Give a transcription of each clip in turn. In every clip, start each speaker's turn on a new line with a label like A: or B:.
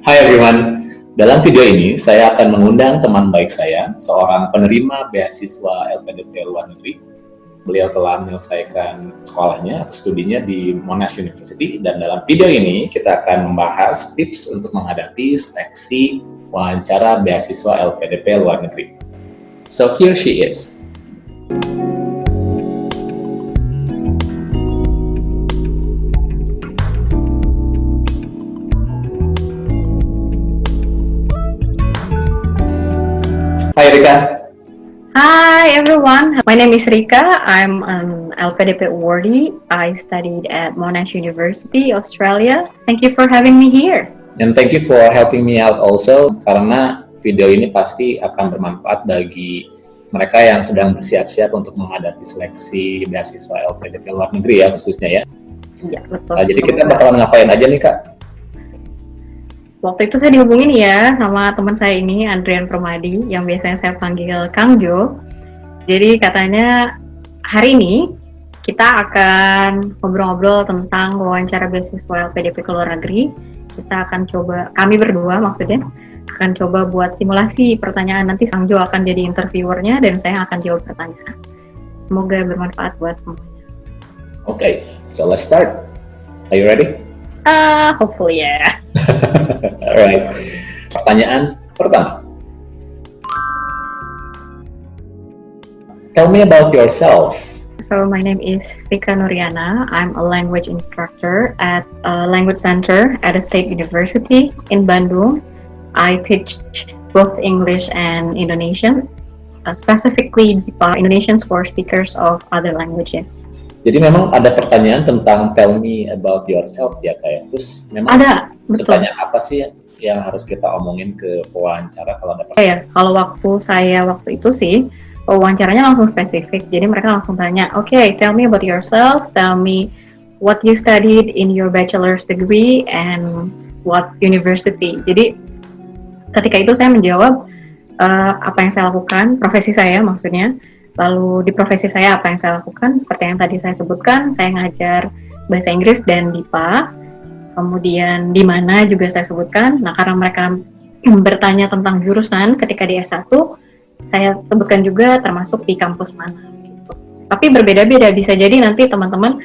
A: Hi everyone, dalam video ini saya akan mengundang teman baik saya, seorang penerima beasiswa LPDP luar negeri. Beliau telah menyelesaikan sekolahnya atau studinya di Monash University dan dalam video ini kita akan membahas tips untuk menghadapi seleksi wawancara beasiswa LPDP luar negeri. So here she is. Hai Rika.
B: Hi everyone, my name is Rika. I'm an LPDP awardee. I studied at Monash University, Australia. Thank you for having me here.
A: And thank you for helping me out also, karena video ini pasti akan bermanfaat bagi mereka yang sedang bersiap-siap untuk menghadapi seleksi beasiswa LPDP luar negeri ya khususnya ya.
B: Iya, betul.
A: Nah, jadi kita bakalan ngapain aja nih Kak?
B: Waktu itu saya dihubungin ya sama teman saya ini, Andrian Permadi, yang biasanya saya panggil Kang Jo. Jadi katanya hari ini kita akan ngobrol-ngobrol tentang wawancara beasiswa LPDP ke luar negeri. Kita akan coba, kami berdua maksudnya, akan coba buat simulasi pertanyaan. Nanti Kang Jo akan jadi interviewernya dan saya akan jawab pertanyaan. Semoga bermanfaat buat semuanya.
A: Oke, okay, so let's start. Are you ready?
B: Uh, hopefully ya. Yeah.
A: Alright. Pertanyaan pertama. Tell me about yourself.
B: So my name is Rika Nuriana. I'm a language instructor at a language center at a state university in Bandung. I teach both English and Indonesian, uh, specifically uh, Indonesians for speakers of other languages.
A: Jadi memang ada pertanyaan tentang tell me about yourself ya kayak. Terus memang
B: ada betul.
A: apa sih yang harus kita omongin ke pewawancara kalau ada
B: pertanyaan? Ya, kalau waktu saya waktu itu sih wawancaranya langsung spesifik. Jadi mereka langsung tanya, oke, okay, tell me about yourself, tell me what you studied in your bachelor's degree and what university. Jadi ketika itu saya menjawab uh, apa yang saya lakukan, profesi saya maksudnya Lalu di profesi saya apa yang saya lakukan? Seperti yang tadi saya sebutkan, saya ngajar bahasa Inggris dan DIPA. Kemudian di mana juga saya sebutkan. Nah, karena mereka bertanya tentang jurusan ketika di S1, saya sebutkan juga termasuk di kampus mana gitu. Tapi berbeda-beda bisa jadi nanti teman-teman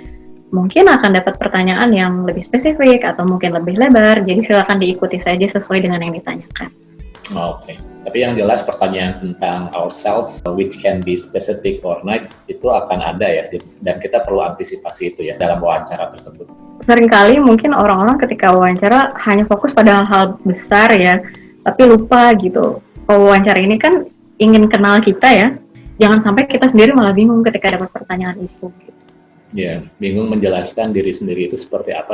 B: mungkin akan dapat pertanyaan yang lebih spesifik atau mungkin lebih lebar. Jadi silakan diikuti saja sesuai dengan yang ditanyakan.
A: Oke. Okay. Tapi yang jelas pertanyaan tentang ourselves, which can be specific or not, itu akan ada ya, dan kita perlu antisipasi itu ya dalam wawancara tersebut.
B: Seringkali mungkin orang-orang ketika wawancara hanya fokus pada hal-hal besar ya, tapi lupa gitu. Oh, wawancara ini kan ingin kenal kita ya, jangan sampai kita sendiri malah bingung ketika dapat pertanyaan itu. Gitu.
A: Ya, bingung menjelaskan diri sendiri itu seperti apa.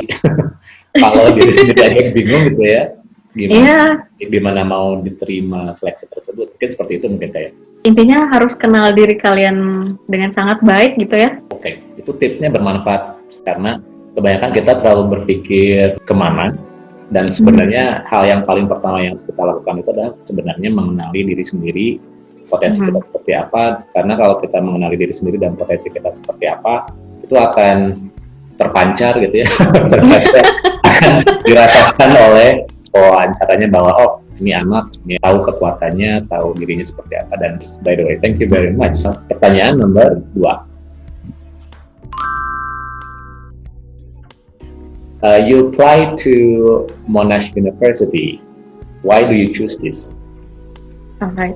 A: Kalau diri sendiri aja bingung gitu ya, gimana yeah. gimana mau diterima seleksi tersebut mungkin seperti itu mungkin kayak
B: intinya harus kenal diri kalian dengan sangat baik gitu ya
A: oke okay. itu tipsnya bermanfaat karena kebanyakan kita terlalu berpikir ke mana dan sebenarnya hmm. hal yang paling pertama yang harus kita lakukan itu adalah sebenarnya mengenali diri sendiri potensi hmm. kita seperti apa karena kalau kita mengenali diri sendiri dan potensi kita seperti apa itu akan terpancar gitu ya terpancar akan dirasakan oleh wawancaranya bahwa oh ini anak ini tahu kekuatannya, tahu dirinya seperti apa dan by the way thank you very much. Pertanyaan nomor dua. Uh, you apply to Monash University. Why do you choose this?
B: Alright.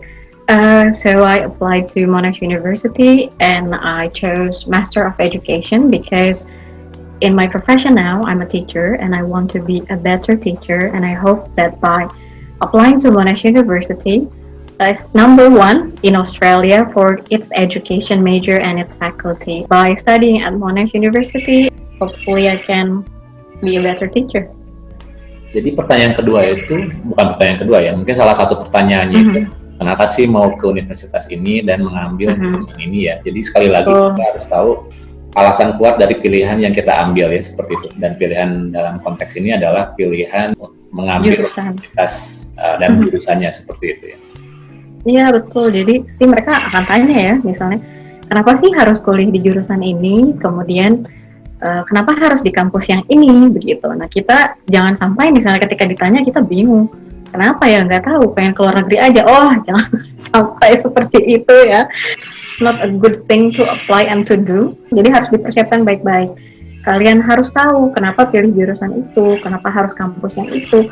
B: Uh, so I applied to Monash University and I chose Master of Education because in my profession now, I'm a teacher and I want to be a better teacher. And I hope that by applying to Monash University, as number one in Australia for its education major and its faculty. By studying at Monash University, hopefully I can be a better teacher.
A: Jadi pertanyaan kedua itu bukan pertanyaan kedua ya, mungkin salah satu pertanyaannya mm -hmm. itu kenapa sih mau ke universitas ini dan mengambil mm -hmm. ini ya. Jadi sekali lagi oh. kita harus tahu alasan kuat dari pilihan yang kita ambil ya seperti itu dan pilihan dalam konteks ini adalah pilihan mengambil universitas uh, dan mm-hmm. jurusannya seperti itu ya.
B: Iya betul. Jadi sih mereka akan tanya ya misalnya kenapa sih harus kuliah di jurusan ini, kemudian uh, kenapa harus di kampus yang ini begitu. Nah kita jangan sampai misalnya ketika ditanya kita bingung, kenapa ya nggak tahu, pengen keluar negeri aja. Oh jangan sampai seperti itu ya. Not a good thing to apply and to do. Jadi harus dipersiapkan baik-baik. Kalian harus tahu kenapa pilih jurusan itu, kenapa harus kampus yang itu.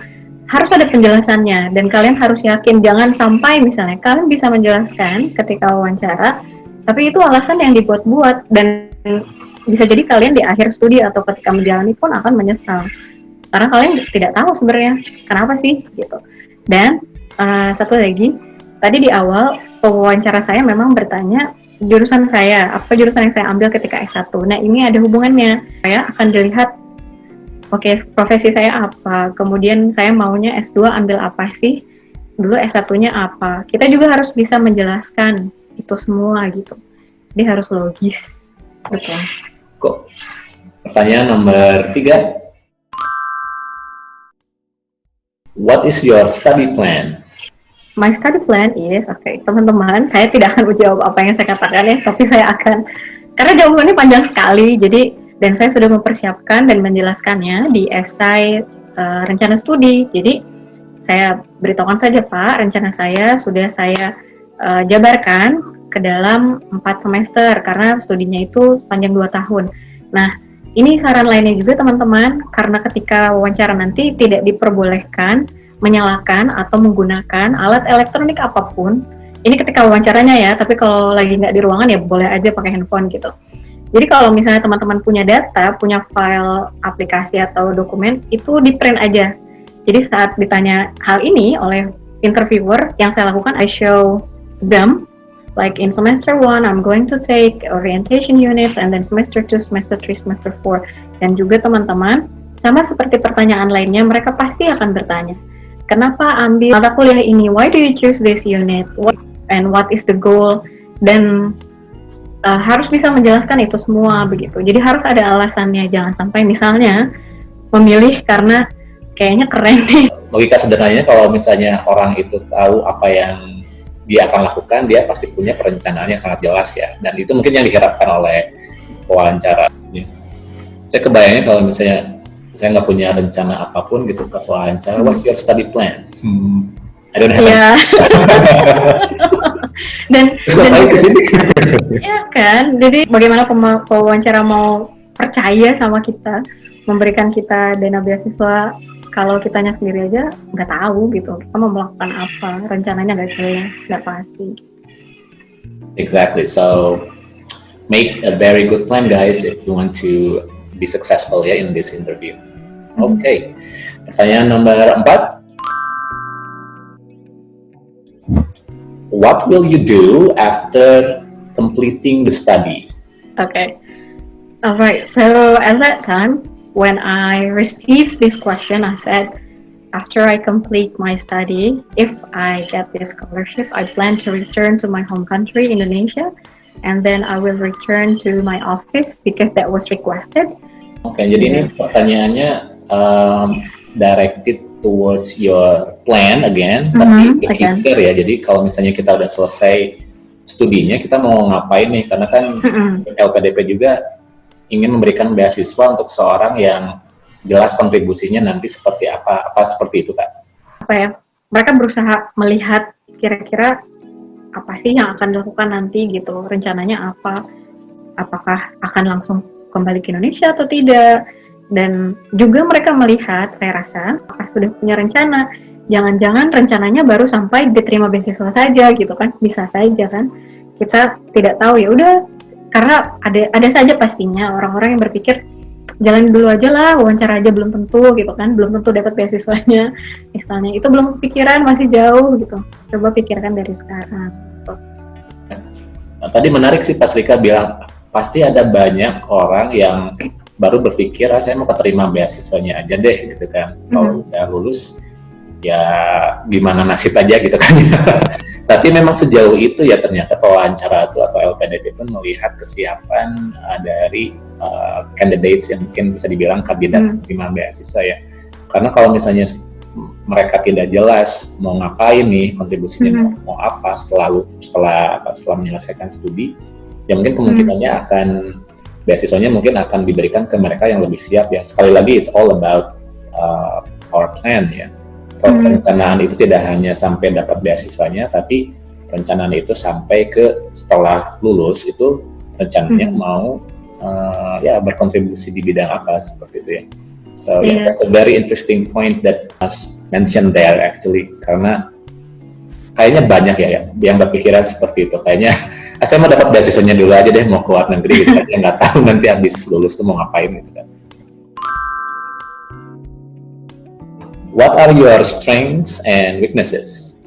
B: Harus ada penjelasannya dan kalian harus yakin jangan sampai misalnya kalian bisa menjelaskan ketika wawancara, tapi itu alasan yang dibuat-buat dan bisa jadi kalian di akhir studi atau ketika menjalani pun akan menyesal karena kalian tidak tahu sebenarnya kenapa sih gitu dan uh, satu lagi tadi di awal pewawancara saya memang bertanya jurusan saya apa jurusan yang saya ambil ketika S1 nah ini ada hubungannya. Saya akan dilihat oke okay, profesi saya apa? Kemudian saya maunya S2 ambil apa sih? Dulu S1-nya apa? Kita juga harus bisa menjelaskan itu semua gitu. Jadi harus logis. Betul.
A: Kok. Pertanyaan nomor tiga. What is your study plan?
B: My study plan is, oke okay, teman-teman, saya tidak akan menjawab apa yang saya katakan ya, tapi saya akan, karena jawabannya panjang sekali, jadi dan saya sudah mempersiapkan dan menjelaskannya di esai uh, rencana studi. Jadi saya beritahukan saja Pak, rencana saya sudah saya uh, jabarkan ke dalam empat semester karena studinya itu panjang dua tahun. Nah, ini saran lainnya juga teman-teman, karena ketika wawancara nanti tidak diperbolehkan menyalakan atau menggunakan alat elektronik apa pun. Ini ketika wawancaranya ya, tapi kalau lagi nggak di ruangan ya boleh aja pakai handphone gitu. Jadi kalau misalnya teman-teman punya data, punya file aplikasi atau dokumen, itu di print aja. Jadi saat ditanya hal ini oleh interviewer, yang saya lakukan, I show them like in semester 1 I'm going to take orientation units and then semester 2, semester 3, semester 4 dan juga teman-teman sama seperti pertanyaan lainnya mereka pasti akan bertanya kenapa ambil mata kuliah ini? Why do you choose this unit? What, and what is the goal? Dan uh, harus bisa menjelaskan itu semua begitu. Jadi harus ada alasannya jangan sampai misalnya memilih karena kayaknya keren nih.
A: Logika sederhananya kalau misalnya orang itu tahu apa yang dia akan lakukan, dia pasti punya perencanaan yang sangat jelas ya. Dan itu mungkin yang diharapkan oleh wawancara. Saya kebayangnya kalau misalnya saya nggak punya rencana apa pun gitu pas wawancara, what's your study plan? Hmm, I don't have.
B: Yeah. dan, dan
A: ke sini.
B: ya kan, jadi bagaimana pewawancara mau percaya sama kita, memberikan kita dana beasiswa kalau kitanya sendiri aja nggak tahu gitu kita mau melakukan apa rencananya nggak jelas nggak pasti
A: exactly so make a very good plan guys if you want to be successful ya in this interview mm-hmm. oke okay. pertanyaan nomor empat what will you do after completing the study
B: okay alright so at that time when I received this question, I said, after I complete my study, if I get this scholarship, I plan to return to my home country, Indonesia, and then I will return to my office because that was requested.
A: Oke, okay, jadi ini pertanyaannya um, directed towards your plan again, mm -hmm, tapi the future ya. Jadi kalau misalnya kita udah selesai studinya, kita mau ngapain nih? Karena kan mm -hmm. LPDP juga ingin memberikan beasiswa untuk seorang yang jelas kontribusinya nanti seperti apa apa seperti itu kan
B: apa ya mereka berusaha melihat kira-kira apa sih yang akan dilakukan nanti gitu? Rencananya apa? Apakah akan langsung kembali ke Indonesia atau tidak? Dan juga mereka melihat saya rasa apakah sudah punya rencana? Jangan-jangan rencananya baru sampai diterima beasiswa saja gitu kan? Bisa saja kan? Kita tidak tahu ya. Udah karena ada ada saja pastinya orang-orang yang berpikir jalan dulu aja lah wawancara aja belum tentu gitu kan belum tentu dapat beasiswanya. Misalnya itu belum pikiran masih jauh gitu. Coba pikirkan dari sekarang.
A: Nah, tadi menarik sih pas Rika bilang pasti ada banyak orang yang baru berpikir ah, saya mau keterima beasiswanya aja deh gitu kan. Kalau mm -hmm. udah lulus ya gimana nasib aja gitu kan Tapi memang sejauh itu ya ternyata pewawancara itu atau LPDP itu melihat kesiapan uh, dari uh, candidates yang mungkin bisa dibilang kandidat hmm. lima beasiswa ya. Karena kalau misalnya mereka tidak jelas mau ngapain nih kontribusinya hmm. mau, mau apa setelah setelah setelah menyelesaikan studi, ya mungkin kemungkinannya hmm. akan beasiswanya mungkin akan diberikan ke mereka yang lebih siap ya. Sekali lagi, it's all about uh, our plan ya. Kalau hmm. perencanaan itu tidak hanya sampai dapat beasiswanya, tapi perencanaan itu sampai ke setelah lulus itu rencananya hmm. mau uh, ya berkontribusi di bidang apa seperti itu ya. So yeah. yeah, that's a very interesting point that was mentioned there actually karena kayaknya banyak ya, ya yang berpikiran seperti itu. Kayaknya saya mau dapat beasiswanya dulu aja deh mau ke luar negeri gitu nggak tahu nanti habis lulus tuh mau ngapain gitu what are your strengths and weaknesses?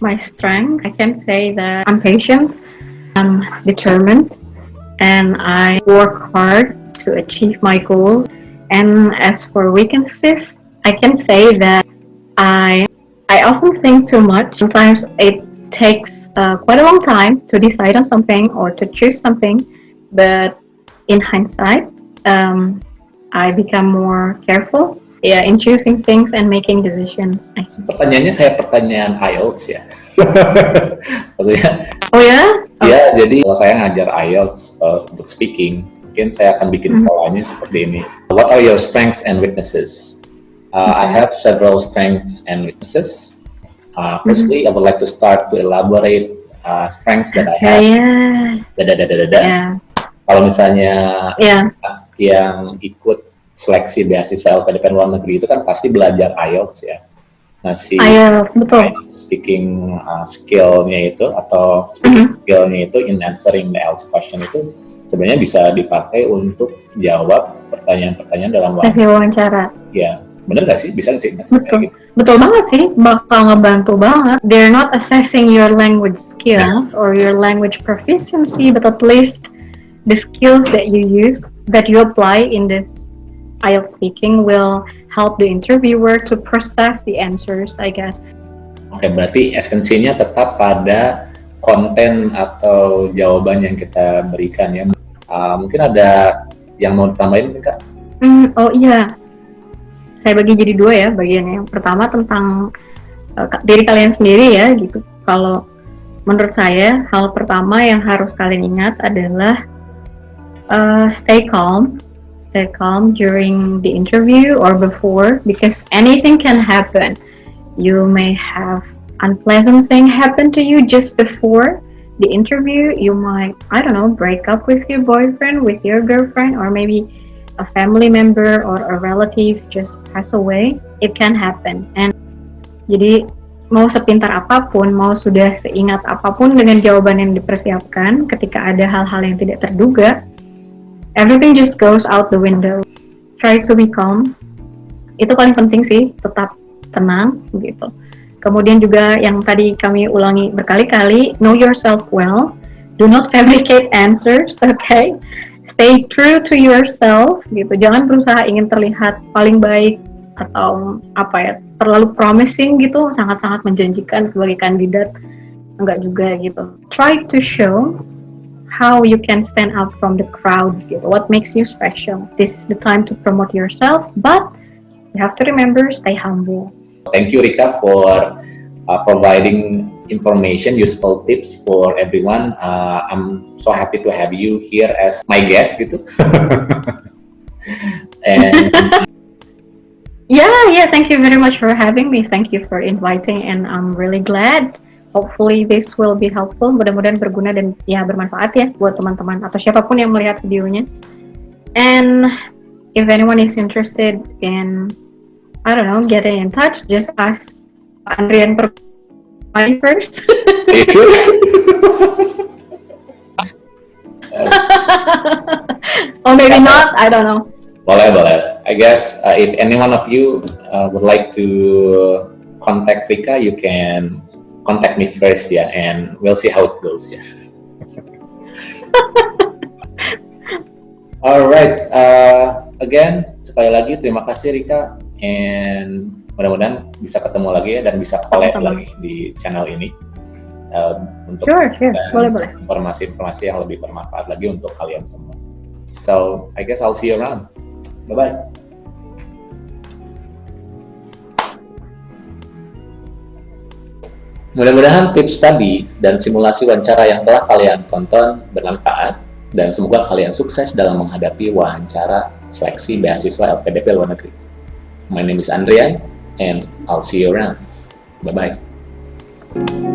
B: My strength I can say that I'm patient I'm determined and I work hard to achieve my goals. And as for weaknesses I can say that I I often think too much. Sometimes it takes uh, quite a long time to decide on something or to choose something, but in hindsight, um, I become more careful yeah, in choosing things and making decisions.
A: Pertanyaannya kayak pertanyaan IELTS ya. Maksudnya?
B: Oh ya?
A: Yeah? Ya, jadi kalau saya ngajar IELTS uh, untuk speaking, mungkin saya akan bikin mm -hmm. seperti ini. What are your strengths and weaknesses? Uh, okay. I have several strengths and weaknesses. Uh, firstly, mm -hmm. I would like to start to elaborate uh, strengths that I have. Yeah. Dada dada dada. Yeah. Kalau misalnya yeah. Yang ikut seleksi beasiswa LPDP luar negeri itu kan pasti belajar IELTS ya.
B: Nah si IELTS betul.
A: Speaking uh, skillnya itu atau speaking mm -hmm. skillnya itu in answering the IELTS question itu sebenarnya bisa dipakai untuk jawab pertanyaan-pertanyaan dalam
B: wawancara.
A: Ya bener gak sih bisa sih
B: betul gitu? betul banget sih bakal ngebantu banget they're not assessing your language skills yeah. or your language proficiency but at least the skills that you use that you apply in this IELTS speaking will help the interviewer to process the answers I guess
A: Oke, okay, berarti esensinya tetap pada konten atau jawaban yang kita berikan ya. Uh, mungkin ada yang mau ditambahin, Kak?
B: Mm, oh iya, saya bagi jadi dua ya bagiannya. Yang pertama tentang uh, diri kalian sendiri ya gitu. Kalau menurut saya hal pertama yang harus kalian ingat adalah uh, stay calm, stay calm during the interview or before because anything can happen. You may have unpleasant thing happen to you just before the interview. You might I don't know break up with your boyfriend, with your girlfriend, or maybe a family member or a relative just pass away, it can happen. And jadi mau sepintar apapun, mau sudah seingat apapun dengan jawaban yang dipersiapkan, ketika ada hal-hal yang tidak terduga, everything just goes out the window. Try to be calm. Itu paling penting sih, tetap tenang gitu. Kemudian juga yang tadi kami ulangi berkali-kali, know yourself well. Do not fabricate answers, okay? stay true to yourself gitu jangan berusaha ingin terlihat paling baik atau apa ya terlalu promising gitu sangat-sangat menjanjikan sebagai kandidat enggak juga gitu try to show how you can stand out from the crowd gitu what makes you special this is the time to promote yourself but you have to remember stay humble
A: thank you Rika for uh, providing information, useful tips for everyone. Uh, I'm so happy to have you here as my guest gitu.
B: and yeah, yeah, thank you very much for having me. Thank you for inviting and I'm really glad. Hopefully this will be helpful. Mudah-mudahan berguna dan ya bermanfaat ya buat teman-teman atau siapa pun yang melihat videonya. And if anyone is interested in I don't know, getting in touch, just ask Andrian per mine first. or maybe not, I don't know.
A: Boleh, boleh. I guess uh, if any one of you uh, would like to contact Rika, you can contact me first, yeah, and we'll see how it goes, yeah. Alright, uh, again, sekali lagi terima kasih Rika, and mudah-mudahan bisa ketemu lagi ya dan bisa collab lagi di channel ini uh, untuk
B: sure, sure. Boleh, boleh.
A: informasi-informasi yang lebih bermanfaat lagi untuk kalian semua. So, I guess I'll see you around. Bye-bye. Mudah-mudahan tips tadi dan simulasi wawancara yang telah kalian tonton bermanfaat dan semoga kalian sukses dalam menghadapi wawancara seleksi beasiswa LPDP luar negeri. My name is Andrian and I'll see you around. Bye-bye.